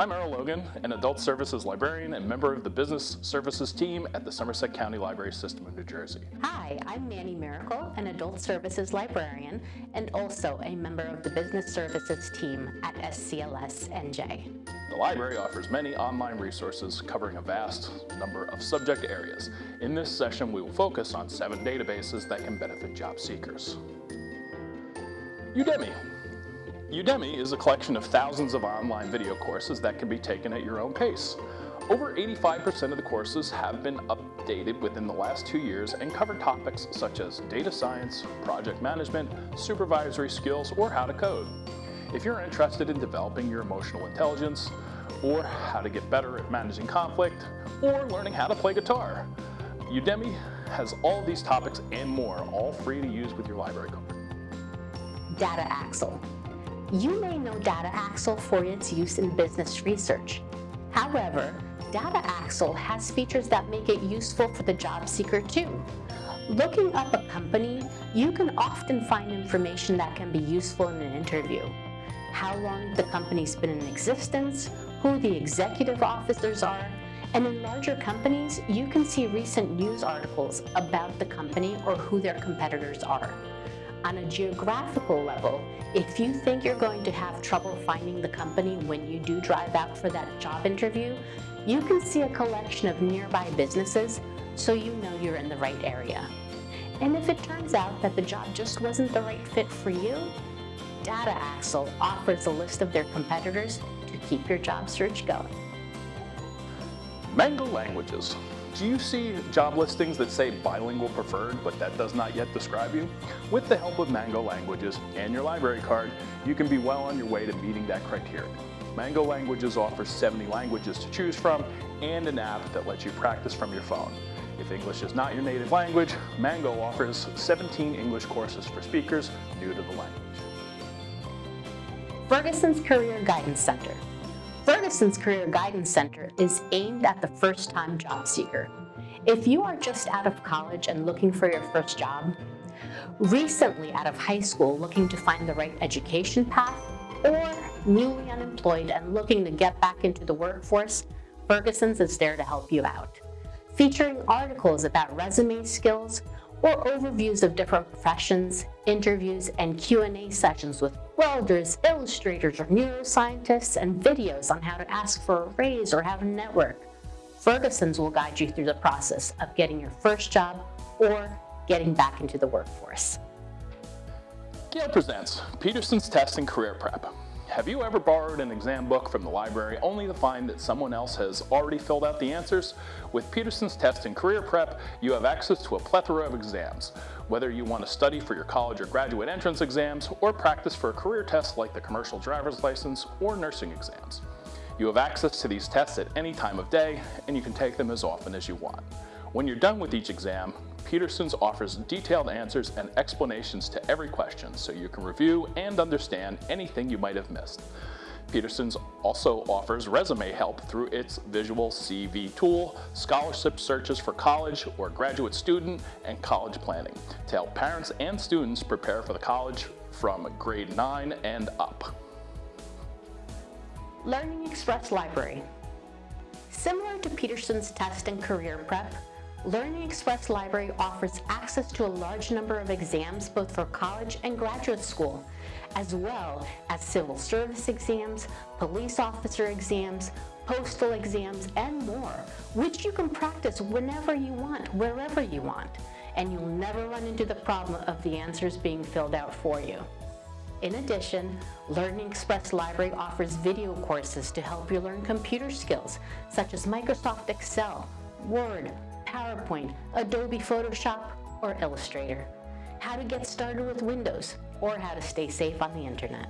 I'm Earl Logan, an adult services librarian and member of the business services team at the Somerset County Library System of New Jersey. Hi, I'm Manny Miracle, an adult services librarian and also a member of the business services team at SCLS NJ. The library offers many online resources covering a vast number of subject areas. In this session, we will focus on seven databases that can benefit job seekers. Udemy. Udemy is a collection of thousands of online video courses that can be taken at your own pace. Over 85% of the courses have been updated within the last two years and cover topics such as data science, project management, supervisory skills, or how to code. If you're interested in developing your emotional intelligence, or how to get better at managing conflict, or learning how to play guitar, Udemy has all these topics and more, all free to use with your library card. Data Axle. You may know Data Axle for its use in business research. However, Data Axle has features that make it useful for the job seeker too. Looking up a company, you can often find information that can be useful in an interview. How long the company's been in existence, who the executive officers are, and in larger companies, you can see recent news articles about the company or who their competitors are. On a geographical level, if you think you're going to have trouble finding the company when you do drive out for that job interview, you can see a collection of nearby businesses so you know you're in the right area. And if it turns out that the job just wasn't the right fit for you, Data Axle offers a list of their competitors to keep your job search going. Mango languages. Do you see job listings that say bilingual preferred, but that does not yet describe you? With the help of Mango Languages and your library card, you can be well on your way to meeting that criteria. Mango Languages offers 70 languages to choose from and an app that lets you practice from your phone. If English is not your native language, Mango offers 17 English courses for speakers new to the language. Ferguson's Career Guidance Center. Ferguson's Career Guidance Center is aimed at the first-time job seeker. If you are just out of college and looking for your first job, recently out of high school looking to find the right education path, or newly unemployed and looking to get back into the workforce, Ferguson's is there to help you out. Featuring articles about resume skills, or overviews of different professions, interviews, and Q&A sessions with welders, illustrators, or neuroscientists, and videos on how to ask for a raise or have a network. Ferguson's will guide you through the process of getting your first job or getting back into the workforce. Gale presents Peterson's Test and Career Prep. Have you ever borrowed an exam book from the library only to find that someone else has already filled out the answers? With Peterson's Test and Career Prep, you have access to a plethora of exams. Whether you want to study for your college or graduate entrance exams, or practice for a career test like the commercial driver's license or nursing exams. You have access to these tests at any time of day, and you can take them as often as you want. When you're done with each exam, Peterson's offers detailed answers and explanations to every question so you can review and understand anything you might have missed. Peterson's also offers resume help through its visual CV tool, scholarship searches for college or graduate student, and college planning to help parents and students prepare for the college from grade 9 and up. Learning Express Library. Similar to Peterson's Test and Career Prep, Learning Express Library offers access to a large number of exams both for college and graduate school, as well as civil service exams, police officer exams, postal exams, and more, which you can practice whenever you want, wherever you want, and you'll never run into the problem of the answers being filled out for you. In addition, Learning Express Library offers video courses to help you learn computer skills, such as Microsoft Excel, Word, PowerPoint, Adobe Photoshop, or Illustrator. How to get started with Windows, or how to stay safe on the internet.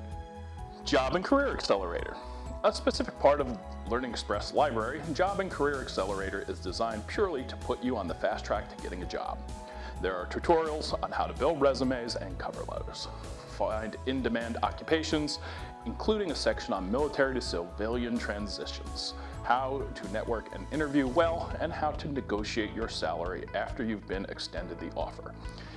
Job and Career Accelerator. A specific part of Learning Express Library, Job and Career Accelerator is designed purely to put you on the fast track to getting a job. There are tutorials on how to build resumes and cover letters, find in-demand occupations, including a section on military to civilian transitions, how to network and interview well, and how to negotiate your salary after you've been extended the offer.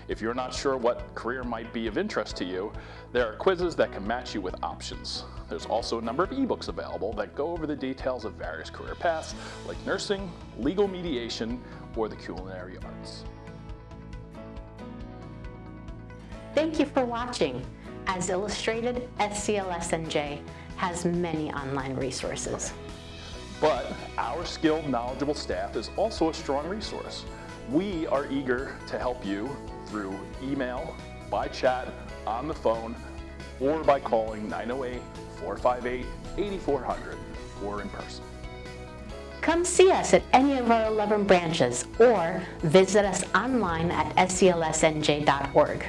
If you're not sure what career might be of interest to you, there are quizzes that can match you with options. There's also a number of ebooks available that go over the details of various career paths like nursing, legal mediation, or the culinary arts. Thank you for watching. As illustrated, SCLS-NJ has many online resources. But our skilled, knowledgeable staff is also a strong resource. We are eager to help you through email, by chat, on the phone, or by calling 908-458-8400 or in person. Come see us at any of our 11 branches or visit us online at sclsnj.org.